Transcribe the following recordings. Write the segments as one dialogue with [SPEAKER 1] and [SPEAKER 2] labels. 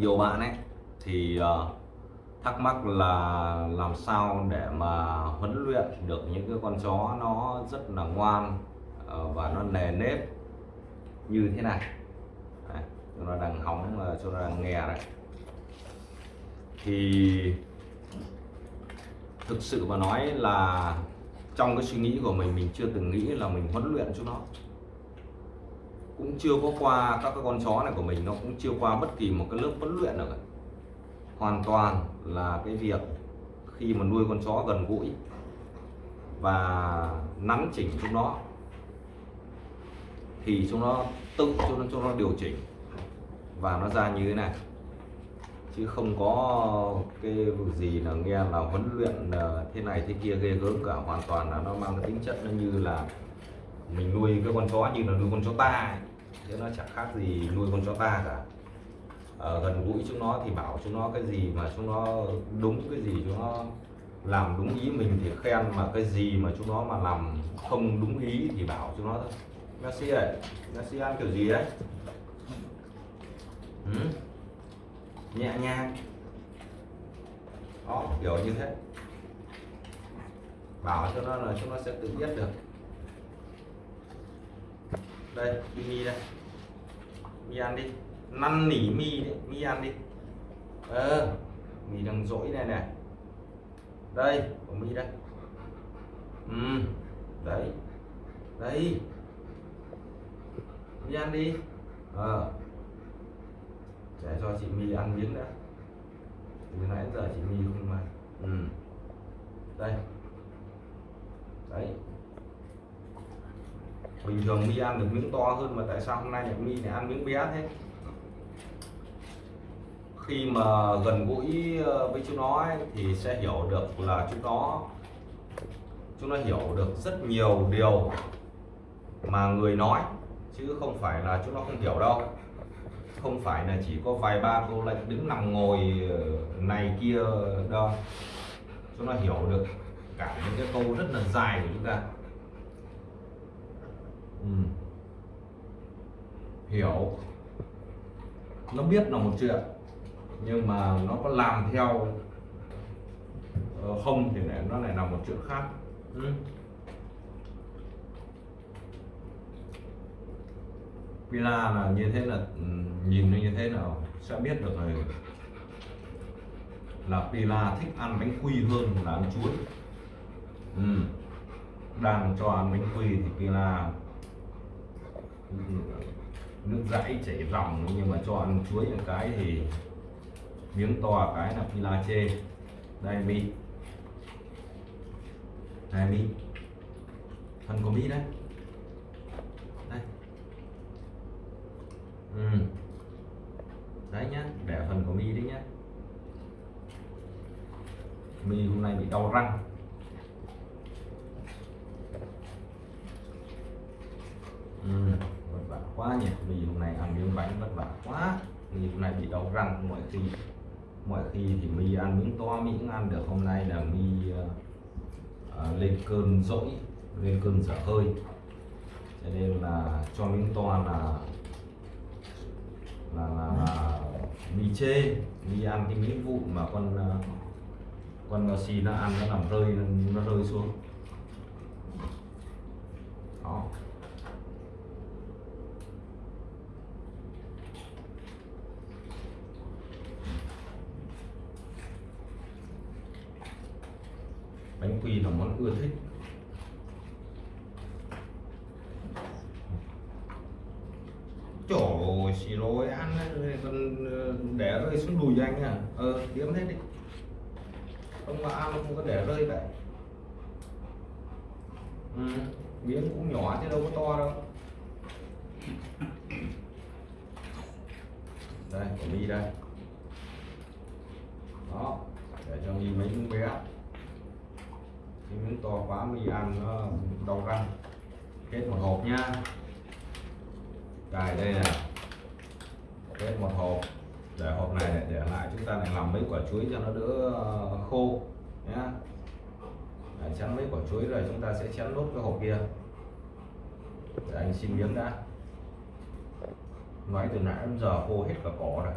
[SPEAKER 1] nhiều bạn ấy thì ờ, thắc mắc là làm sao để mà huấn luyện được những cái con chó nó rất là ngoan ờ, và nó nề nếp như thế này. Đấy, chúng nó đang hóng ờ, chúng nó đang nghe đấy. Thì thực sự mà nói là trong cái suy nghĩ của mình mình chưa từng nghĩ là mình huấn luyện cho nó cũng chưa có qua, các cái con chó này của mình nó cũng chưa qua bất kỳ một cái lớp huấn luyện nào cả hoàn toàn là cái việc khi mà nuôi con chó gần gũi và nắn chỉnh chúng nó, thì chúng nó tự cho nó cho nó điều chỉnh và nó ra như thế này chứ không có cái việc gì là nghe là huấn luyện ờ, thế này thế kia ghê gớm cả, hoàn toàn là nó mang cái tính chất nó như là mình nuôi cái con chó như là nuôi con chó ta ấy chứ nó chẳng khác gì nuôi con chó ta cả. Ở gần gũi chúng nó thì bảo chúng nó cái gì mà chúng nó đúng, cái gì chúng nó làm đúng ý mình thì khen, mà cái gì mà chúng nó mà làm không đúng ý thì bảo chúng nó thôi. Messi ơi Messi ăn kiểu gì đấy? Ừ? nhẹ nhàng. Đó, kiểu như thế. Bảo cho nó là chúng nó sẽ tự biết được. Đây mini đây mi ăn đi. Năn nỉ mi đấy mi ăn đi. Ờ mi đang dỗi này này. Đây, của mi đây. Ừ đấy. Đấy mi ăn đi. Ờ. Để cho chị mi ăn miếng đã. Từ nãy giờ chị mi không ăn. Ừ. Đây đấy bình thường mi ăn được miếng to hơn mà tại sao hôm nay mi lại ăn miếng bé thế? Khi mà gần gũi ờ, với chúng nó ấy, thì sẽ hiểu được là chúng nó chúng nó hiểu được rất nhiều điều mà người nói chứ không phải là chúng nó không hiểu đâu. Không phải là chỉ có vài ba câu lệnh đứng nằm ngồi ờ, này kia đâu. Chúng nó hiểu được cả những cái câu rất là dài của chúng ta ừ. hiểu nó biết là một chuyện nhưng mà nó có làm theo ờ, không thì lại nó lại là một chuyện khác ừ. Pila là như thế là ừ, nhìn như thế nào sẽ biết được rồi là Pila thích ăn bánh quy hơn là ăn chuối ừ. đang cho ăn bánh quy thì Pila nước dãi chảy ròng nhưng mà cho ăn chuối một cái thì miếng to cái là Pila chê. Đây, mi. Đây, mi. Thân của mi đấy đây. Ừ. đấy nhá để phần của mi đấy nhá. Mi hôm nay bị đau răng ừ. vất vả quá nhỉ mi hôm nay ăn miếng bánh vất vả quá mi hôm nay bị đau răng mọi khi mọi khi thì mi ăn miếng to mi cũng ăn được. Hôm nay là mi uh, uh, lên cơn dỗi lên cơn dở hơi. Cho nên là cho miếng to là là, là, là mi chê. Mi ăn cái miếng vụn mà con uh, con bò xì nó ăn nó làm rơi nó rơi xuống. Đó. Bánh quy là món ưa thích. Trời xì rồi ăn ấy, còn ờ, để rơi xuống đùi cho anh à Ờ, kiếm hết đi. Không mà ăn không có để rơi vậy ừ, Miếng cũng nhỏ chứ đâu có to đâu. Đây, của mi đây. Đó, để cho mi mấy miếng bé miếng to quá mới ăn nó đau răng hết một hộp nhá cài đây này hết một hộp. Để hộp này để, lại chúng ta lại làm mấy quả chuối cho nó đỡ ờ, khô nhá. Để chén mấy quả chuối rồi chúng ta sẽ chén nốt cái hộp kia. Để anh xin miếng đã. Nói từ nãy đến giờ khô hết cả cỏ rồi.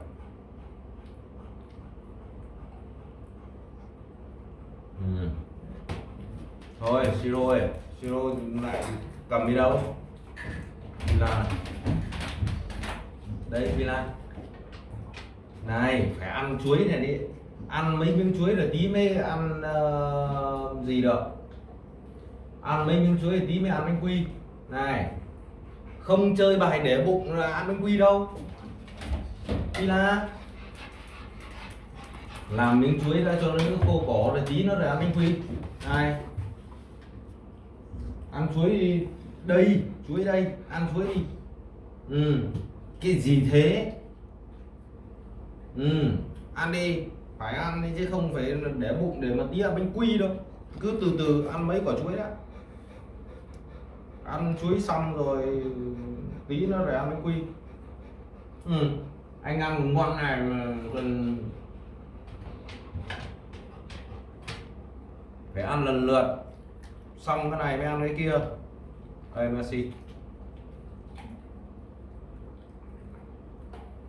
[SPEAKER 1] Ừ thôi siro ơi. Siro lại cầm đi đâu? Là đây Villa. Này phải ăn chuối này đi. Ăn mấy miếng chuối rồi tí mới ăn uh, gì được? Ăn mấy miếng chuối thì tí mới ăn bánh quy. Này không chơi bài để bụng là ăn bánh quy đâu. Villa. Làm miếng chuối ra cho nó khô cỏ rồi tí nó là ăn bánh quy. Này ăn chuối đi. Đây. Chuối đây. Ăn chuối đi. Ừ. Cái gì thế? Ừ. Ăn đi. Phải ăn đi chứ không phải để bụng để mà tí ăn bánh quy đâu. Cứ từ từ ăn mấy quả chuối đã. Ăn chuối xong rồi tí nó để ăn bánh quy. Ừ. Anh ăn ngon này mà còn phải ăn lần lượt xong cái này mới ăn cái kia. Đây Messi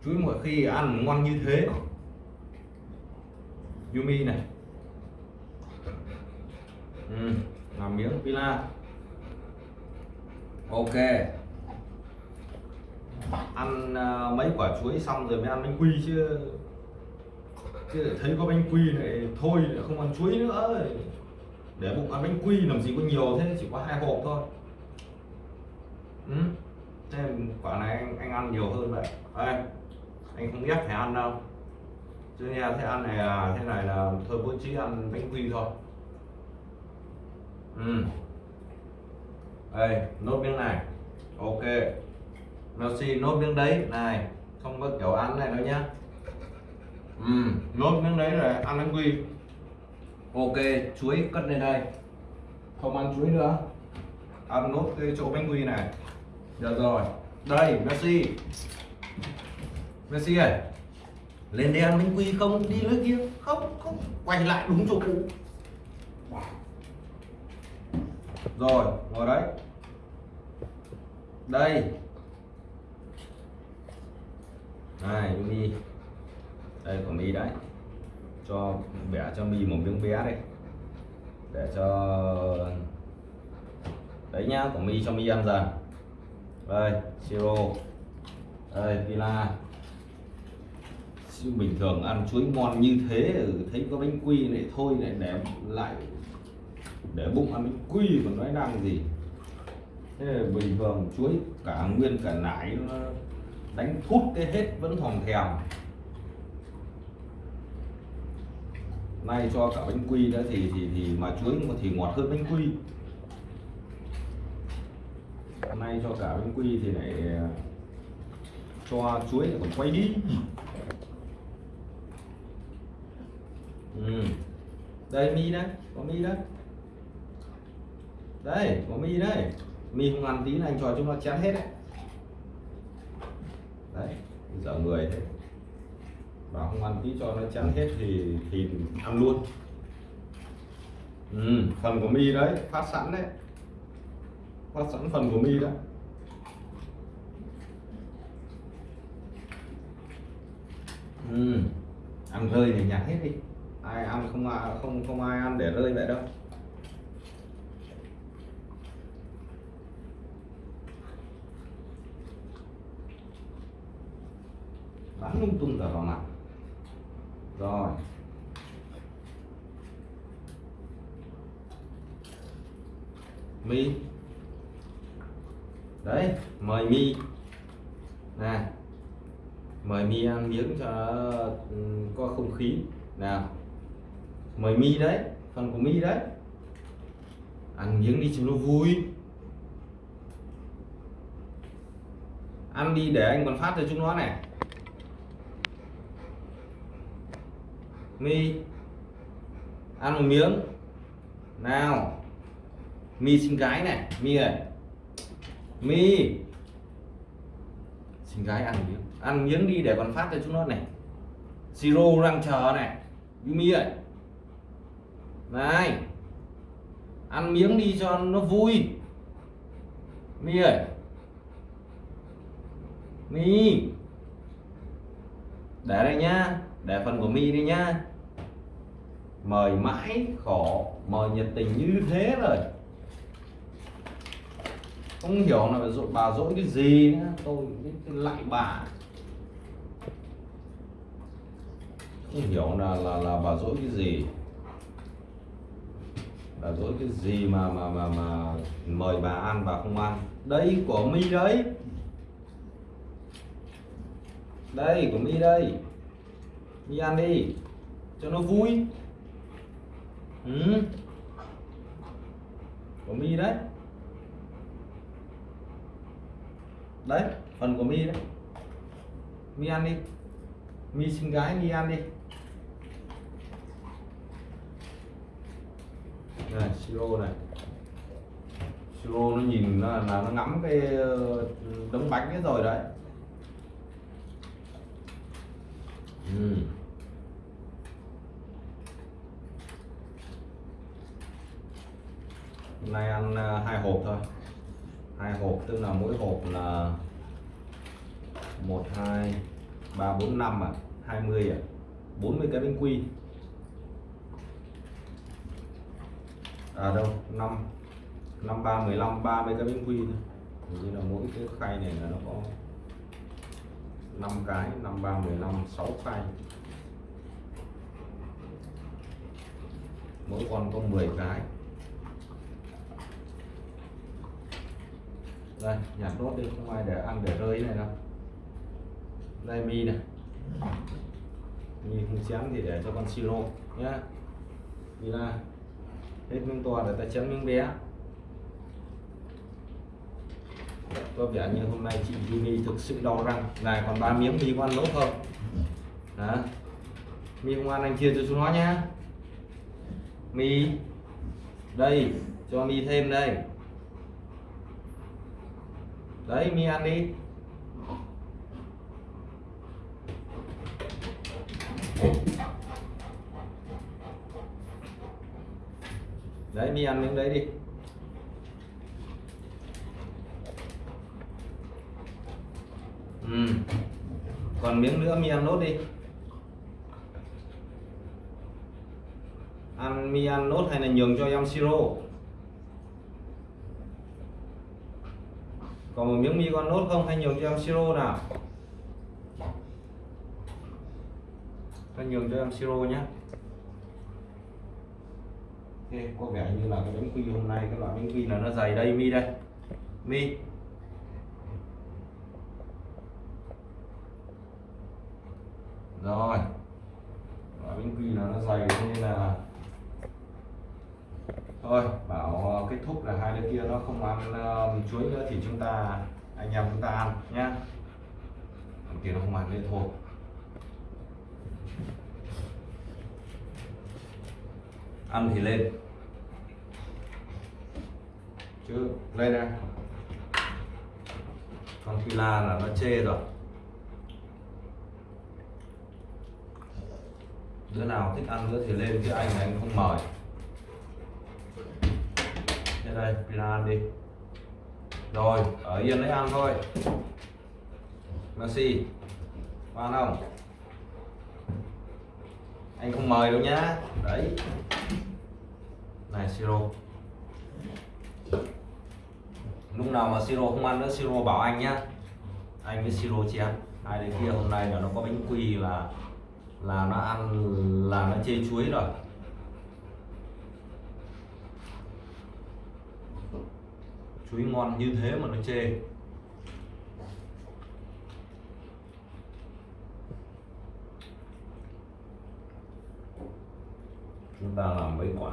[SPEAKER 1] chuối mỗi khi ăn ngon như thế. Yumi này. Ừ, làm miếng pila ok. Ăn uh, mấy quả chuối xong rồi mới ăn bánh quy chứ. Chứ thấy có bánh quy này thôi không ăn chuối nữa để bụng ăn bánh quy làm gì có nhiều thế chỉ có hai hộp thôi. Ừ. thế quả này anh, anh ăn nhiều hơn vậy. Ê, anh không ép phải ăn đâu. Chứ nha thế ăn này là thế này là thôi bố trí ăn bánh quy thôi. Ừ. đây nốt miếng này. Ok. Messi nốt miếng đấy. Này không có kiểu ăn này đâu nhá. Ừ. nốt miếng đấy rồi ăn bánh quy ok chuối cất lên đây. Không ăn chuối nữa. Ăn nốt cái chỗ bánh quy này. Được rồi. Đây, Messi. Messi ơi. Lên đây ăn bánh quy không? Đi nơi kia. Không không. Quay lại đúng chỗ cũ. Rồi ngồi đấy. Đây. Này mi đây của mi đấy cho bẻ, cho mi một miếng bé đây để cho, đấy nhá của mi cho mi ăn dần. Đây, siro. Đây, pila. Bình thường ăn chuối ngon như thế ừ, thấy có bánh quy này, thôi lại để lại, để bụng ăn bánh quy còn nói năng gì. Thế là bình thường chuối cả nguyên cả nải nó đánh thút cái hết vẫn thòng thèm. Nay cho cả bánh quy nữa thì thì thì mà chuối thì ngọt hơn bánh quy. Nay cho cả bánh quy thì lại à, cho chuối lại còn quay đi. Ừ. đây, mi đấy, có mi đấy. Đây, có mi đấy. Mi không ăn tí này anh cho chúng nó chén hết đấy. Đấy, giờ người thế và không ăn tí cho nó chán hết thì thì ăn luôn. Ừ, phần của mi đấy phát sẵn đấy. Phát sẵn phần của mi đấy. Ừ. ăn rơi thì nhặt hết đi. Ai ăn không ai không không ai ăn để rơi vậy đâu. Bắn lung tung cả vào mặt rồi. Mi. Đấy, mời mi. Nè. Mời mi ăn miếng cho ừ, có không khí. Nào. Mời mi đấy, phần của mi đấy. Ăn miếng đi cho nó vui. Ăn đi để anh còn phát cho chúng nó này mi. Ăn một miếng. Nào. Mi xin gái này. Mi ơi. Mi. Xin gái ăn miếng. Ăn miếng đi để còn phát cho chúng nó này. Siro đang chờ này. Mi ơi. Này. Ăn miếng đi cho nó vui. Mi ơi. Mi. Để đây nhá để phần của mi đi nhá mời mãi khổ, mời nhiệt tình như thế rồi. Không hiểu là dội bà dỗi cái gì nữa, tôi lại bà. Không hiểu là là là bà dỗi cái gì. Bà dỗi cái gì mà mà mà mà mời bà ăn, bà không ăn. Đây của mi đấy. Đây của mi đây mi ăn đi. Cho nó vui. Ừ. của mi đấy. Đấy phần của mi đấy. Mi ăn đi. Mi xinh gái mi ăn đi. Này siro này. Siro nó nhìn là, là nó ngắm cái ờ, đống bánh ấy rồi đấy. Ừ. hôm nay ăn ờ, hai hộp thôi. Hai hộp, tức là mỗi hộp là một, hai, ba, bốn, năm à? Hai mươi à? Bốn mươi cái bánh quy. À đâu? Năm. Năm ba mười lăm, ba mươi cái bánh quy thôi. Như là mỗi cái khay này là nó có năm cái, năm ba mười lăm, sáu khay mỗi con có 10 cái. Đây, nhặt nốt đi, không ai để ăn để rơi này đâu. Đây, mi này. Mi không chén thì để cho con siro nhá. Đi ra. Hết miếng to để ta chén miếng bé. Có vẻ như hôm nay chị Jimmy thực sự đau răng. Này, còn ba miếng mi có ăn không? Đó mi không ăn, anh chia cho chúng nó nhá. Mi, đây, cho mi thêm đây. Đấy, mi ăn đi. Đấy, mi ăn miếng đấy đi. Ừ. còn miếng nữa, mi ăn nốt đi. Ăn, mi ăn nốt hay là nhường cho em siro? Còn một miếng mi con nốt không? Hay nhường cho em siro nào? Ta nhường cho em siro nhé ok có vẻ như là cái bánh quy hôm nay, cái loại bánh quy là nó dày đây, mi đây. Mi. Rồi. Và bánh quy là nó dày nên là thôi bảo ờ, kết thúc là hai đứa kia nó không ăn uh, chuối nữa thì chúng ta anh em chúng ta ăn nhá. Thằng kia nó không ăn nữa thôi. Ăn thì lên. Chứ lên đây. Con phi la là nó chê rồi. Đứa nào thích ăn nữa thì lên chứ anh anh không mời. Thế đây, pina ăn đi. Rồi, ở yên đấy ăn thôi. Messi ăn không? Anh không mời đâu nhá. Đấy. Này, siro. Lúc nào mà siro không ăn nữa, siro bảo anh nhá. Anh với siro chén hai đứa kia hôm nay là nó có bánh quy là là nó ăn, là nó chê chuối rồi. Chuối ngon như thế mà nó chê. Chúng ta làm mấy quả?